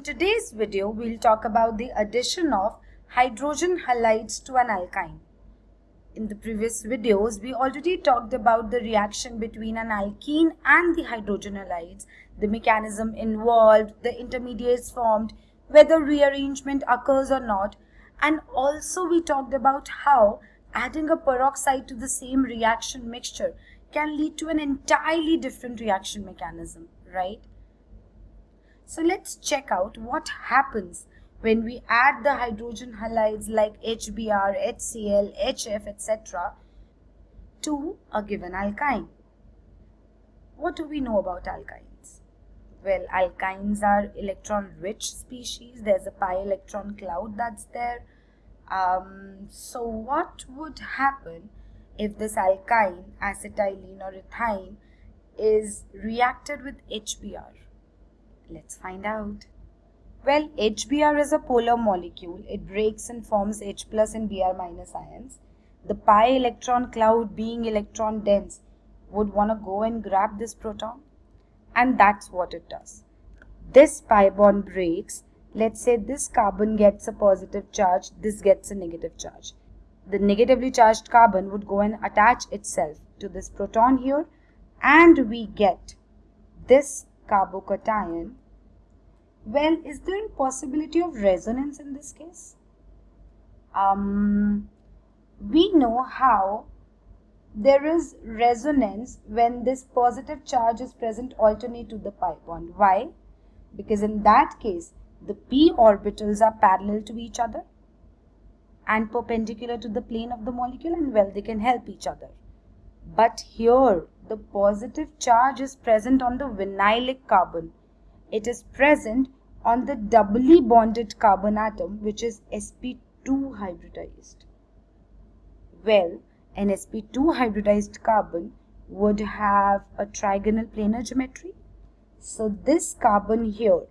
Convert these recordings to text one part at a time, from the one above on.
In today's video, we'll talk about the addition of hydrogen halides to an alkyne. In the previous videos, we already talked about the reaction between an alkene and the hydrogen halides, the mechanism involved, the intermediates formed, whether rearrangement occurs or not, and also we talked about how adding a peroxide to the same reaction mixture can lead to an entirely different reaction mechanism, right? So let's check out what happens when we add the hydrogen halides like HBr, HCl, HF, etc. to a given alkyne. What do we know about alkynes? Well, alkynes are electron-rich species. There's a pi electron cloud that's there. Um, so what would happen if this alkyne, acetylene or ethyne is reacted with HBr? Let's find out. Well, HBr is a polar molecule. It breaks and forms H plus and Br minus ions. The pi electron cloud being electron dense would want to go and grab this proton. And that's what it does. This pi bond breaks. Let's say this carbon gets a positive charge, this gets a negative charge. The negatively charged carbon would go and attach itself to this proton here and we get this carbocation well, is there a possibility of resonance in this case? Um, we know how there is resonance when this positive charge is present alternate to the pi bond. Why? Because in that case, the p orbitals are parallel to each other and perpendicular to the plane of the molecule and well, they can help each other. But here, the positive charge is present on the vinylic carbon it is present on the doubly bonded carbon atom which is sp2 hybridized. Well, an sp2 hybridized carbon would have a trigonal planar geometry. So this carbon here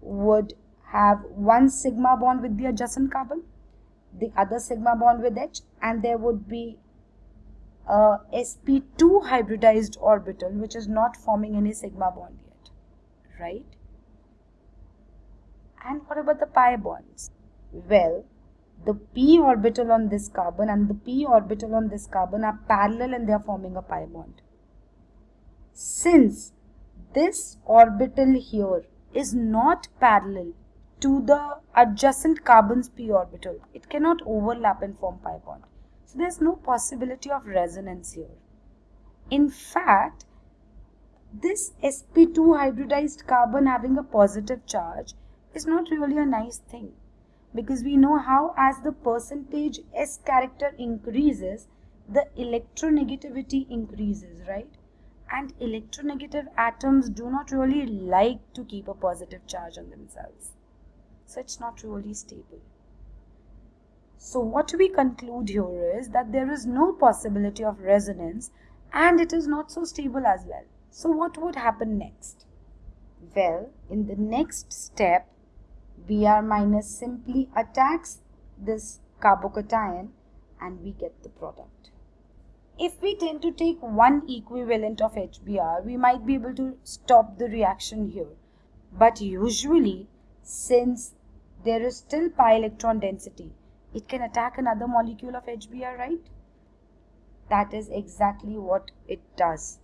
would have one sigma bond with the adjacent carbon, the other sigma bond with H and there would be a sp2 hybridized orbital which is not forming any sigma bond right? And what about the pi bonds? Well, the p orbital on this carbon and the p orbital on this carbon are parallel and they are forming a pi bond. Since this orbital here is not parallel to the adjacent carbon's p orbital, it cannot overlap and form pi bond. So there's no possibility of resonance here. In fact, this sp2 hybridized carbon having a positive charge is not really a nice thing because we know how as the percentage s character increases the electronegativity increases right? And electronegative atoms do not really like to keep a positive charge on themselves. So it's not really stable. So what we conclude here is that there is no possibility of resonance and it is not so stable as well so what would happen next? Well, in the next step, Br minus simply attacks this carbocation and we get the product. If we tend to take one equivalent of HBr, we might be able to stop the reaction here. But usually, since there is still pi electron density, it can attack another molecule of HBr, right? That is exactly what it does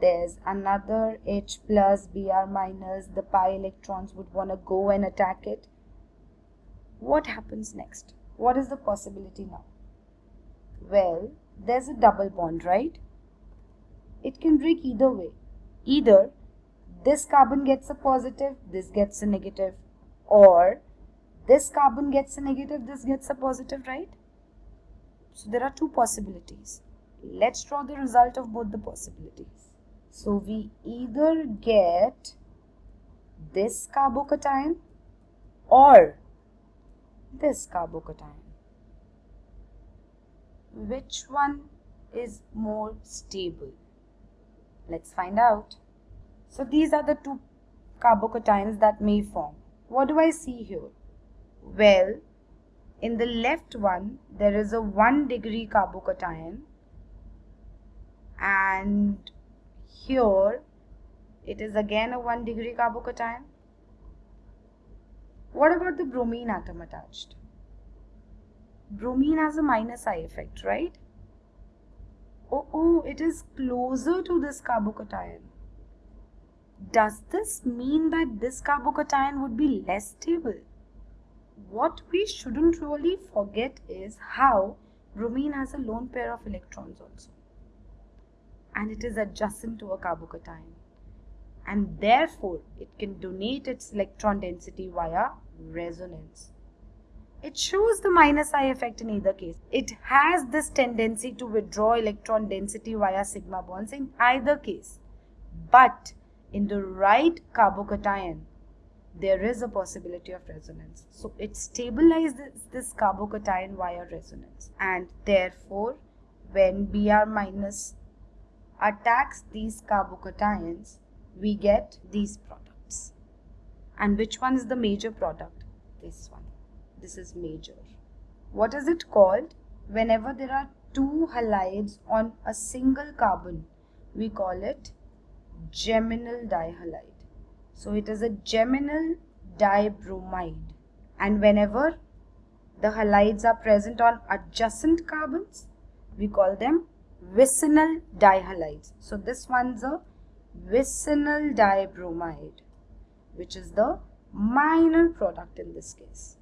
there's another H plus Br minus the pi electrons would want to go and attack it. What happens next? What is the possibility now? Well there's a double bond right? It can break either way. Either this carbon gets a positive this gets a negative or this carbon gets a negative this gets a positive right? So there are two possibilities. Let's draw the result of both the possibilities so we either get this carbocation or this carbocation. Which one is more stable? Let's find out. So these are the two carbocations that may form. What do I see here? Well, in the left one, there is a 1 degree carbocation and here it is again a 1 degree carbocation What about the bromine atom attached? Bromine has a minus I effect, right? Oh, oh, it is closer to this carbocation. Does this mean that this carbocation would be less stable? What we shouldn't really forget is how bromine has a lone pair of electrons also. And it is adjacent to a carbocation. And therefore, it can donate its electron density via resonance. It shows the minus I effect in either case. It has this tendency to withdraw electron density via sigma bonds in either case. But in the right carbocation, there is a possibility of resonance. So it stabilizes this carbocation via resonance. And therefore, when Br minus attacks these carbocations, we get these products. And which one is the major product? This one this is major. What is it called? Whenever there are two halides on a single carbon, we call it geminal dihalide. So it is a geminal dibromide. And whenever the halides are present on adjacent carbons, we call them vicinal dihalides. So this one's a vicinal dibromide, which is the minor product in this case.